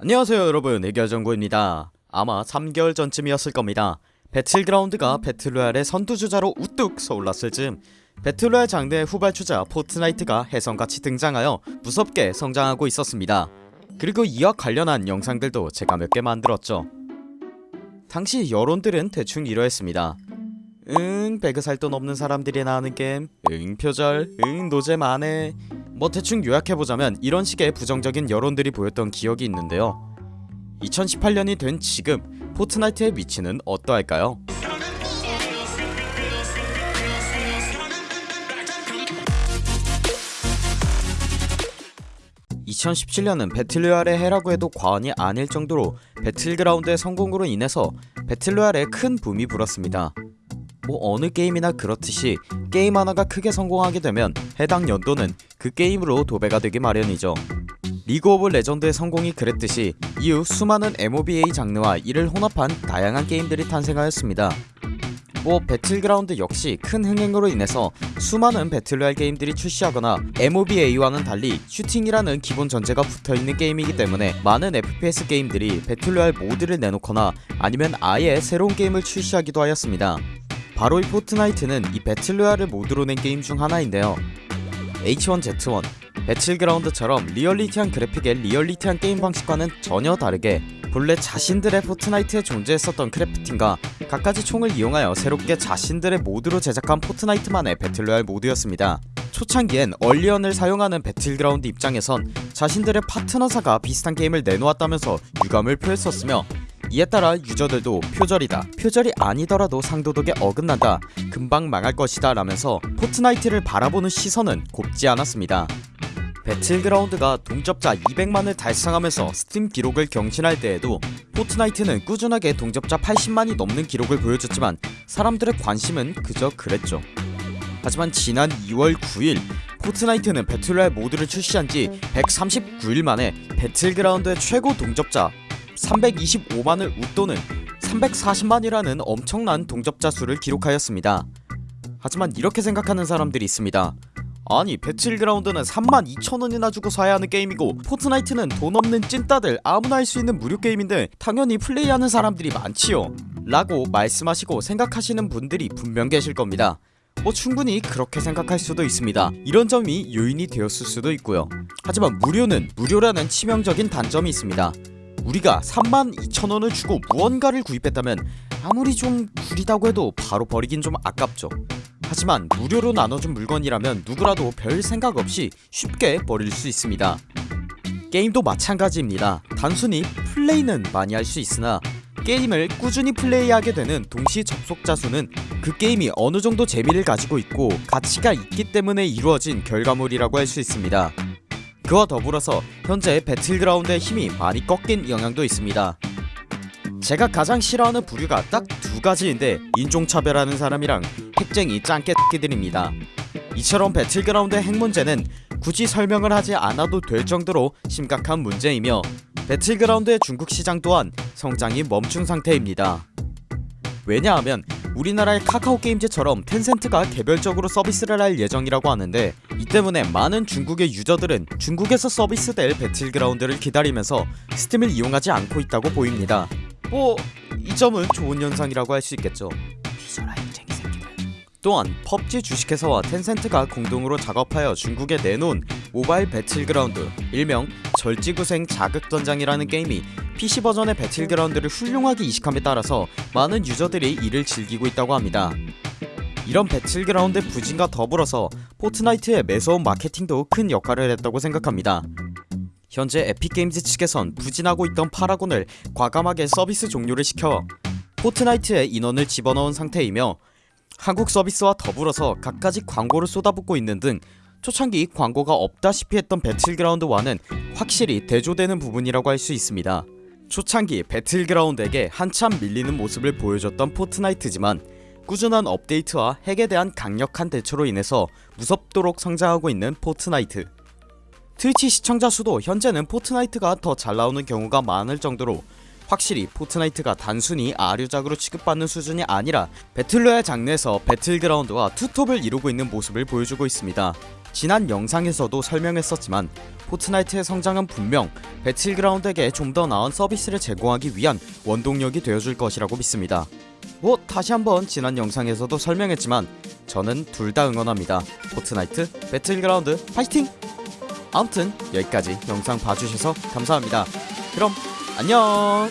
안녕하세요 여러분. 애결정구입니다. 아마 3개월 전쯤이었을 겁니다. 배틀그라운드가 배틀로얄의 선두주자로 우뚝 서올랐을 즈음 배틀로얄 장르의 후발주자 포트나이트가 혜성같이 등장하여 무섭게 성장하고 있었습니다. 그리고 이와 관련한 영상들도 제가 몇 개 만들었죠. 당시 여론들은 대충 이러했습니다. 응 배그 살 돈 없는 사람들이나 하는 게임. 응 표절. 응 노잼 안해 뭐 대충 요약해보자면 이런 식의 부정적인 여론들이 보였던 기억이 있는데요 2018년이 된 지금 포트나이트의 위치는 어떠할까요? (2017년은) 배틀로얄의 해라고 해도 과언이 아닐 정도로 배틀그라운드의 성공으로 인해서 배틀로얄에 큰 붐이 불었습니다 뭐 어느 게임이나 그렇듯이 게임 하나가 크게 성공하게 되면 해당 연도는 그 게임으로 도배가 되기 마련이죠. 리그 오브 레전드의 성공이 그랬듯이 이후 수많은 MOBA 장르와 이를 혼합한 다양한 게임들이 탄생하였습니다. 뭐 배틀그라운드 역시 큰 흥행으로 인해서 수많은 배틀로얄 게임들이 출시하거나 MOBA와는 달리 슈팅이라는 기본 전제가 붙어있는 게임이기 때문에 많은 FPS 게임들이 배틀로얄 모드를 내놓거나 아니면 아예 새로운 게임을 출시하기도 하였습니다 바로 이 포트나이트는 이 배틀로얄을 모드로 낸 게임 중 하나인데요. H1Z1 배틀그라운드처럼 리얼리티한 그래픽의 리얼리티한 게임 방식과는 전혀 다르게 본래 자신들의 포트나이트에 존재했었던 crafting과 갖가지 총을 이용하여 새롭게 자신들의 모드로 제작한 포트나이트만의 배틀로얄 모드였습니다. 초창기엔 언리얼을 사용하는 배틀그라운드 입장에선 자신들의 파트너사가 비슷한 게임을 내놓았다면서 유감을 표했었으며 이에 따라 유저들도 표절이다. 표절이 아니더라도 상도덕에 어긋난다. 금방 망할 것이다 라면서 포트나이트를 바라보는 시선은 곱지 않았습니다. 배틀그라운드가 동접자 200만을 달성하면서 스팀 기록을 경신할 때에도 포트나이트는 꾸준하게 동접자 80만이 넘는 기록을 보여줬지만 사람들의 관심은 그저 그랬죠. 하지만 지난 2월 9일 포트나이트는 배틀로얄 모드를 출시한지 139일 만에 배틀그라운드의 최고 동접자 325만을 웃도는 340만이라는 엄청난 동접자 수를 기록하였습니다. 하지만 이렇게 생각하는 사람들이 있습니다. 아니 배틀그라운드는 32,000원이나 주고 사야 하는 게임이고 포트나이트는 돈 없는 찐따들 아무나 할 수 있는 무료 게임인데 당연히 플레이하는 사람들이 많지요. 라고 말씀하시고 생각하시는 분들이 분명 계실 겁니다. 뭐 충분히 그렇게 생각할 수도 있습니다. 이런 점이 요인이 되었을 수도 있고요. 하지만 무료는 무료라는 치명적인 단점이 있습니다 우리가 32,000원을 주고 무언가를 구입했다면 아무리 좀 구리다고 해도 바로 버리긴 좀 아깝죠. 하지만 무료로 나눠준 물건이라면 누구라도 별 생각 없이 쉽게 버릴 수 있습니다. 게임도 마찬가지입니다. 단순히 플레이는 많이 할 수 있으나 게임을 꾸준히 플레이하게 되는 동시 접속자 수는 그 게임이 어느정도 재미를 가지고 있고 가치가 있기 때문에 이루어진 결과물이라고 할 수 있습니다 그와 더불어서 현재 배틀그라운드의 힘이 많이 꺾인 영향도 있습니다. 제가 가장 싫어하는 부류가 딱 두 가지인데 인종차별하는 사람이랑 핵쟁이 짱깨 끼들입니다. 이처럼 배틀그라운드의 핵문제는 굳이 설명을 하지 않아도 될 정도로 심각한 문제이며 배틀그라운드의 중국 시장 또한 성장이 멈춘 상태입니다. 왜냐하면 우리나라의 카카오게임즈처럼 텐센트가 개별적으로 서비스를 할 예정이라고 하는데 이 때문에 많은 중국의 유저들은 중국에서 서비스될 배틀그라운드를 기다리면서 스팀을 이용하지 않고 있다고 보입니다. 뭐 이 점은 좋은 현상이라고 할 수 있겠죠. 또한 펍지 주식회사와 텐센트가 공동으로 작업하여 중국에 내놓은 모바일 배틀그라운드 일명 절지구생 자극전장이라는 게임이 PC 버전의 배틀그라운드를 훌륭하게 이식함에 따라서 많은 유저들이 이를 즐기고 있다고 합니다. 이런 배틀그라운드 부진과 더불어서 포트나이트의 매서운 마케팅도 큰 역할을 했다고 생각합니다. 현재 에픽게임즈 측에선 부진하고 있던 파라곤을 과감하게 서비스 종료를 시켜 포트나이트에 인원을 집어넣은 상태이며 한국 서비스와 더불어서 갖가지 광고를 쏟아붓고 있는 등 초창기 광고가 없다시피 했던 배틀그라운드와는 확실히 대조되는 부분이라고 할 수 있습니다 초창기 배틀그라운드에게 한참 밀리는 모습을 보여줬던 포트나이트지만 꾸준한 업데이트와 핵에 대한 강력한 대처로 인해서 무섭도록 성장하고 있는 포트나이트. 트위치 시청자 수도 현재는 포트나이트가 더 잘 나오는 경우가 많을 정도로 확실히 포트나이트가 단순히 아류작으로 취급받는 수준이 아니라 배틀로얄 장르에서 배틀그라운드와 투톱을 이루고 있는 모습을 보여주고 있습니다 지난 영상에서도 설명했었지만 포트나이트의 성장은 분명 배틀그라운드에게 좀 더 나은 서비스를 제공하기 위한 원동력이 되어줄 것이라고 믿습니다. 뭐 다시 한번 지난 영상에서도 설명했지만 저는 둘 다 응원합니다. 포트나이트 배틀그라운드 파이팅! 아무튼 여기까지 영상 봐주셔서 감사합니다. 그럼 안녕!